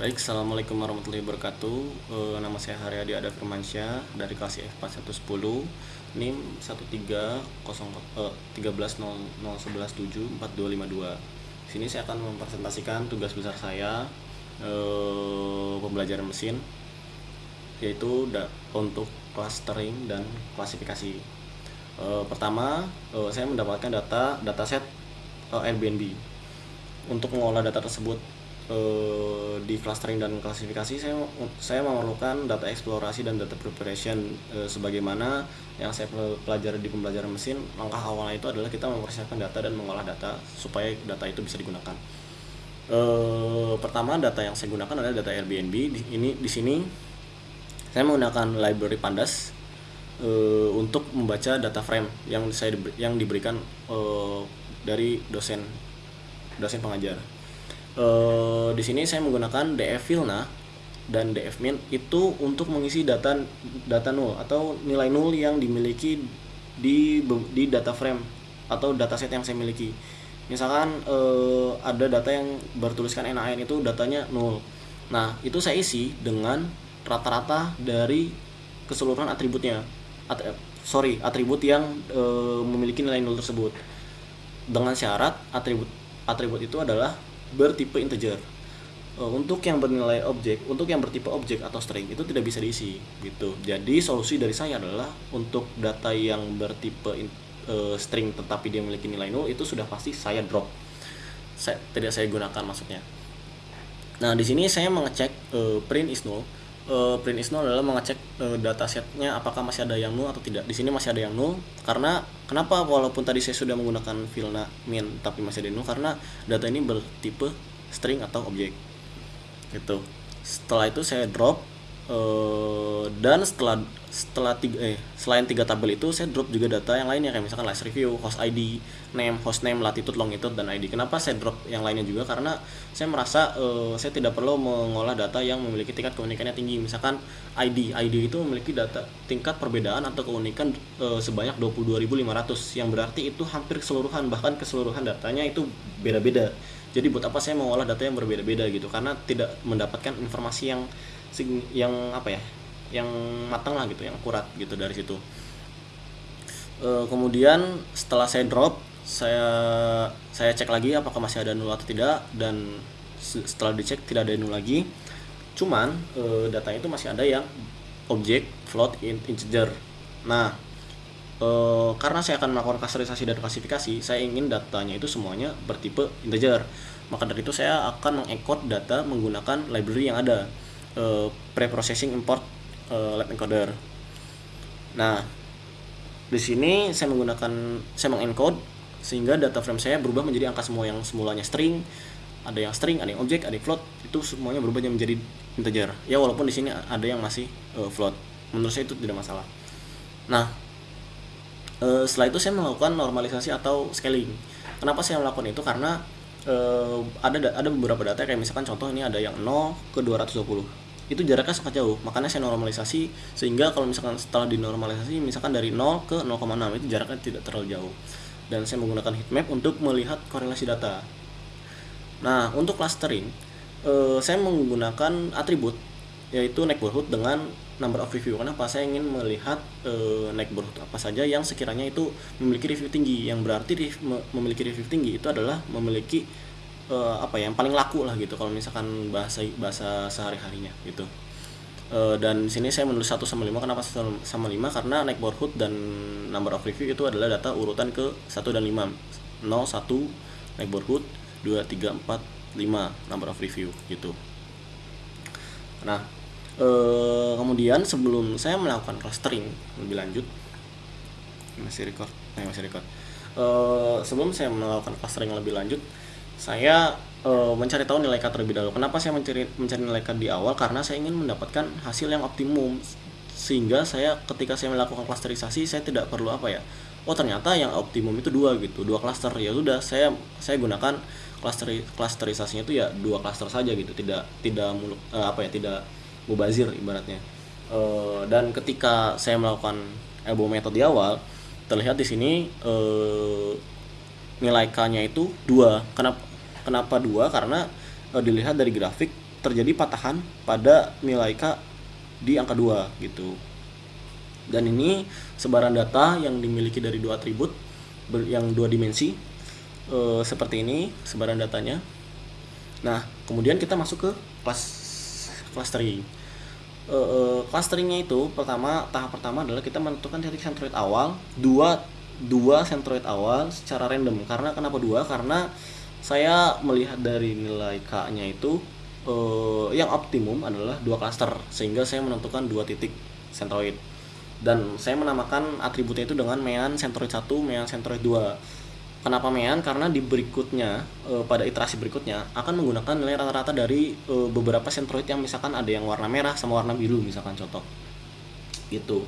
Baik, Assalamualaikum warahmatullahi wabarakatuh. E, Nama saya Haryadi Ada Firmansyah Dari kelas IF 4110 NIM 13001174252 Sini saya akan mempresentasikan tugas besar saya e, Pembelajaran mesin Yaitu da, untuk clustering dan klasifikasi. E, Pertama, e, saya mendapatkan data dataset e, Airbnb. Untuk mengolah data tersebut Eh, di clustering dan klasifikasi saya saya memerlukan data eksplorasi dan data preparation. E, sebagaimana yang saya pelajari di pembelajaran mesin langkah awalnya itu adalah kita mempersiapkan data dan mengolah data supaya data itu bisa digunakan. E, pertama data yang saya gunakan adalah data Airbnb. Di, ini di sini saya menggunakan library pandas untuk membaca data frame yang saya yang diberikan dari dosen dosen pengajar uh, di sini saya menggunakan df filna dan df min itu untuk mengisi data data nol atau nilai nol yang dimiliki di di data frame atau dataset yang saya miliki. Misalkan uh, ada data yang bertuliskan NaN itu datanya nol nah itu saya isi dengan rata-rata dari keseluruhan atributnya. At sorry atribut yang uh, memiliki nilai nol tersebut. Dengan syarat atribut atribut itu adalah bertipe integer. Uh, untuk yang bernilai objek untuk yang bertipe objek atau string itu tidak bisa diisi gitu. Jadi solusi dari saya adalah untuk data yang bertipe in, uh, string tetapi dia memiliki nilai nol itu sudah pasti saya drop. Saya tidak saya gunakan maksudnya. Nah di sini saya mengecek uh, print is null uh, print is null adalah mengecek uh, datasetnya apakah masih ada yang null atau tidak. Di sini masih ada yang null karena kenapa walaupun tadi saya sudah menggunakan filna min tapi masih ada null karena data ini bertipe string atau objek. Gitu. Setelah itu saya drop uh, dan setelah setelah tiga eh selain tiga tabel itu saya drop juga data yang lainnya kayak misalkan last review, host ID, name, host name, latitude, longitude dan ID. Kenapa saya drop yang lainnya juga? Karena saya merasa uh, saya tidak perlu mengolah data yang memiliki tingkat keunikannya tinggi. Misalkan ID, ID itu memiliki data tingkat perbedaan atau keunikan uh, sebanyak 22.500 yang berarti itu hampir keseluruhan bahkan keseluruhan datanya itu beda-beda. Jadi buat apa saya mengolah data yang berbeda-beda gitu? Karena tidak mendapatkan informasi yang yang apa ya yang matang lah gitu yang akurat gitu dari situ. E, kemudian setelah saya drop saya saya cek lagi apakah masih ada nol atau tidak dan setelah dicek tidak ada nol lagi. Cuman e, datanya itu masih ada yang objek float integer. Nah e, karena saya akan melakukan klasterisasi dan klasifikasi saya ingin datanya itu semuanya bertipe integer. Maka dari itu saya akan mengencode data menggunakan library yang ada uh, pre-processing import uh, lab encoder. Nah, di sini saya menggunakan saya mengencode sehingga data frame saya berubah menjadi angka semua yang semulanya string, ada yang string, ada yang objek, ada yang float, itu semuanya berubah menjadi integer. Ya walaupun di sini ada yang masih uh, float. Menurut saya itu tidak masalah. Nah, uh, setelah itu saya melakukan normalisasi atau scaling. Kenapa saya melakukan itu? Karena uh, ada ada beberapa data kayak misalkan contoh ini ada yang 0 ke 220 itu jaraknya sangat jauh makanya saya normalisasi sehingga kalau misalkan setelah dinormalisasi misalkan dari 0 ke 0,6 itu jaraknya tidak terlalu jauh. Dan saya menggunakan heatmap untuk melihat korelasi data. Nah untuk clustering uh, saya menggunakan atribut yaitu neighborhood dengan number of review. Kenapa saya ingin melihat uh, neighborhood apa saja yang sekiranya itu memiliki review tinggi. Yang berarti memiliki review tinggi itu adalah memiliki uh, apa ya yang paling laku lah gitu kalau misalkan bahasa bahasa sehari harinya gitu. Uh, dan sini saya menulis 1 sama 5 kenapa 1 sama 5 karena neighborhood dan number of review itu adalah data urutan ke 1 dan 5 0 1 neighborhood 2 3 4 5 number of review gitu. Nah e, kemudian sebelum saya melakukan clustering lebih lanjut. Masih record? Eh, masih record. E, sebelum saya melakukan clustering lebih lanjut saya e, mencari tahu nilai cut terlebih dahulu. Kenapa saya mencari mencari nilai cut di awal? Karena saya ingin mendapatkan hasil yang optimum. Sehingga saya ketika saya melakukan klasterisasi saya tidak perlu apa ya? Oh ternyata yang optimum itu dua gitu dua klaster ya sudah saya saya gunakan klaster klasterisasinya itu ya dua klaster saja gitu. Tidak tidak muluk uh, apa ya tidak mubazir ibaratnya uh, dan ketika saya melakukan elbow method di awal terlihat di sini uh, nilai k-nya itu dua kenapa kenapa dua karena uh, dilihat dari grafik terjadi patahan pada nilai K di angka 2 gitu. Dan ini sebaran data yang dimiliki dari dua atribut yang dua dimensi e, seperti ini sebaran datanya. Nah, kemudian kita masuk ke kelas clustering. E, e, clusteringnya itu pertama tahap pertama adalah kita menentukan titik centroid awal dua dua centroid awal secara random. Karena kenapa dua? Karena saya melihat dari nilai k-nya itu uh, yang optimum adalah dua cluster sehingga saya menentukan dua titik centroid dan saya menamakan atributnya itu dengan mean centroid 1 mean centroid 2 kenapa mean karena di berikutnya uh, pada iterasi berikutnya akan menggunakan nilai rata-rata dari uh, beberapa centroid yang misalkan ada yang warna merah sama warna biru misalkan contoh. Gitu.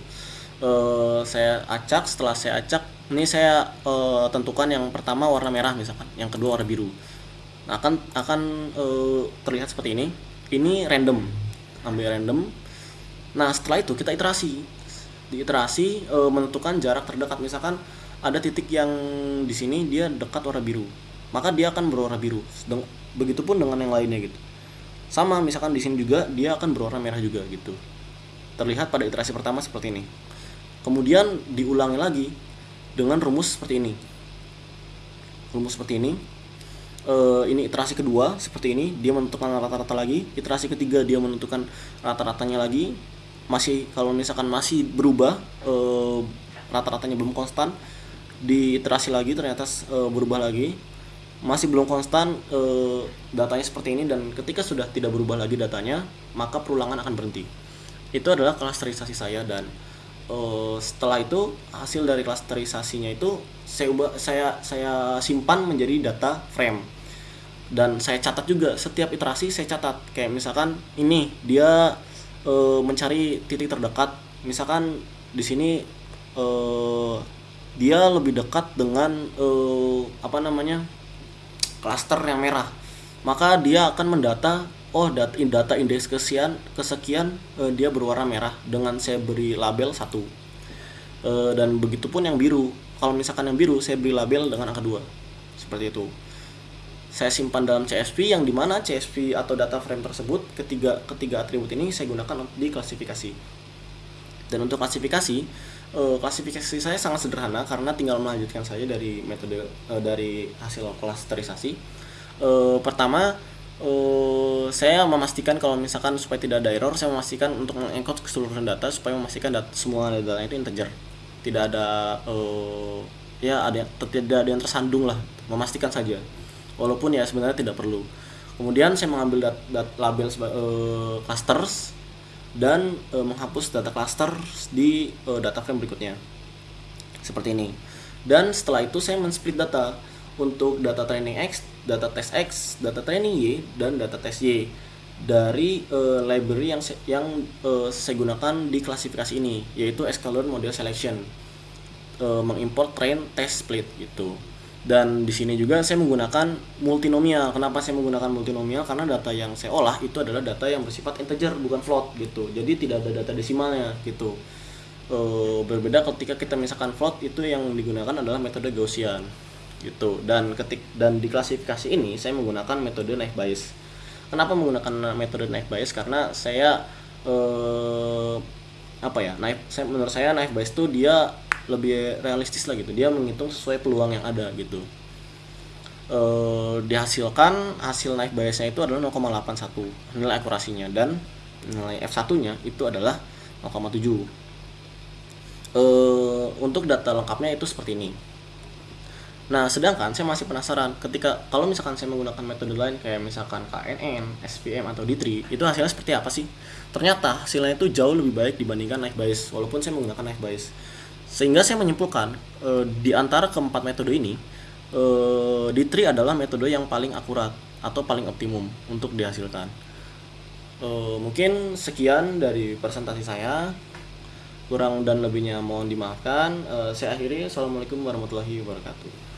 Uh, saya acak setelah saya acak ini saya uh, tentukan yang pertama warna merah misalkan yang kedua warna biru. Nah, akan akan uh, terlihat seperti ini. Ini random ambil random. Nah setelah itu kita iterasi. Di iterasi uh, menentukan jarak terdekat misalkan ada titik yang di sini dia dekat warna biru. Maka dia akan berwarna biru. Begitupun dengan yang lainnya gitu. Sama misalkan di sini juga dia akan berwarna merah juga gitu. Terlihat pada iterasi pertama seperti ini. Kemudian diulangi lagi dengan rumus seperti ini. Rumus seperti ini. E, ini iterasi kedua seperti ini. Dia menentukan rata-rata lagi. Iterasi ketiga dia menentukan rata-ratanya lagi. Masih kalau misalkan masih berubah e, rata-ratanya belum konstan di iterasi lagi ternyata e, berubah lagi. Masih belum konstan e, datanya seperti ini dan ketika sudah tidak berubah lagi datanya maka perulangan akan berhenti. Itu adalah klasterisasi saya dan uh, setelah itu hasil dari klasterisasinya itu saya ubah saya saya simpan menjadi data frame. Dan saya catat juga setiap iterasi saya catat. Kayak misalkan ini dia uh, mencari titik terdekat. Misalkan di sini uh, dia lebih dekat dengan uh, apa namanya klaster yang merah. Maka dia akan mendata oh data, data indeks kesekian kesekian uh, dia berwarna merah dengan saya beri label satu. Uh, dan begitupun yang biru. Kalau misalkan yang biru saya beri label dengan angka dua. Seperti itu. Saya simpan dalam CSV yang di mana CSV atau data frame tersebut ketiga ketiga atribut ini saya gunakan untuk diklasifikasi. Dan untuk klasifikasi uh, klasifikasi saya sangat sederhana karena tinggal melanjutkan saja dari metode uh, dari hasil klasterisasi. Uh, pertama uh, saya memastikan kalau misalkan supaya tidak ada error saya memastikan untuk mengencode keseluruhan data supaya memastikan data, semua data itu integer. Tidak ada uh, ya ada tidak ada yang tersandung lah. Memastikan saja. Walaupun ya sebenarnya tidak perlu. Kemudian saya mengambil dat, dat label uh, clusters dan uh, menghapus data cluster di uh, data frame berikutnya. Seperti ini. Dan setelah itu saya men-split data untuk data training X, data test X, data training Y, dan data test Y dari uh, library yang yang uh, saya gunakan di klasifikasi ini yaitu Escalon Model Selection uh, mengimport train test split gitu dan di sini juga saya menggunakan multinomial. Kenapa saya menggunakan multinomial? Karena data yang saya olah itu adalah data yang bersifat integer bukan float gitu. Jadi tidak ada data desimalnya gitu. Uh, berbeda ketika kita misalkan float itu yang digunakan adalah metode Gaussian gitu. Dan ketik dan di klasifikasi ini saya menggunakan metode naik bias. Kenapa menggunakan metode naik bias? Karena saya eh, apa ya naik saya menurut saya naik bias itu dia lebih realistis lah gitu. Dia menghitung sesuai peluang yang ada gitu. Eh, dihasilkan hasil naik biasnya itu adalah 0,81 nilai akurasinya. Dan nilai F1 nya itu adalah 0,7 eh, untuk data lengkapnya itu seperti ini. Nah, sedangkan saya masih penasaran ketika kalau misalkan saya menggunakan metode lain kayak misalkan KNN, SPM atau D3, itu hasilnya seperti apa sih? Ternyata hasilnya itu jauh lebih baik dibandingkan naik bias walaupun saya menggunakan naik bias. Sehingga saya menyimpulkan e, di antara keempat metode ini e, D3 adalah metode yang paling akurat atau paling optimum untuk dihasilkan. E, mungkin sekian dari presentasi saya kurang dan lebihnya mohon dimaafkan. Uh, saya akhiri. Assalamualaikum warahmatullahi wabarakatuh.